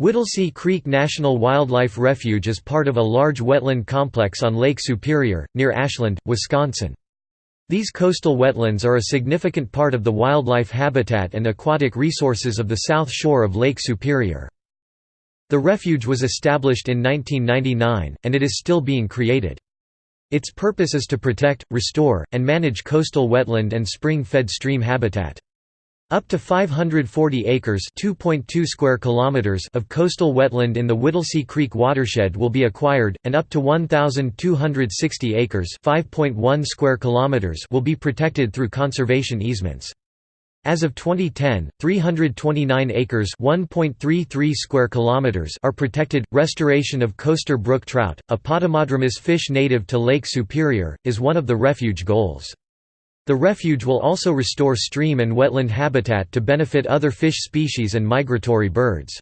Whittlesey Creek National Wildlife Refuge is part of a large wetland complex on Lake Superior, near Ashland, Wisconsin. These coastal wetlands are a significant part of the wildlife habitat and aquatic resources of the south shore of Lake Superior. The refuge was established in 1999, and it is still being created. Its purpose is to protect, restore, and manage coastal wetland and spring-fed stream habitat. Up to 540 acres (2.2 square kilometers) of coastal wetland in the Whittlesey Creek watershed will be acquired, and up to 1,260 acres (5.1 square kilometers) will be protected through conservation easements. As of 2010, 329 acres (1.33 square kilometers) are protected. Restoration of coaster brook trout, a Potamodromous fish native to Lake Superior, is one of the refuge goals. The refuge will also restore stream and wetland habitat to benefit other fish species and migratory birds.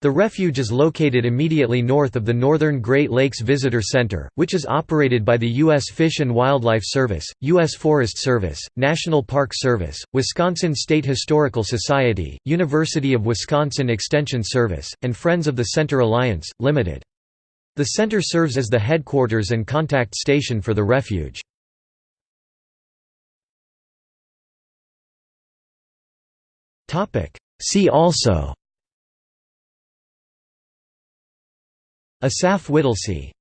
The refuge is located immediately north of the Northern Great Lakes Visitor Center, which is operated by the U.S. Fish and Wildlife Service, U.S. Forest Service, National Park Service, Wisconsin State Historical Society, University of Wisconsin Extension Service, and Friends of the Center Alliance, Limited. The center serves as the headquarters and contact station for the refuge. See also. Asaph Whittlesey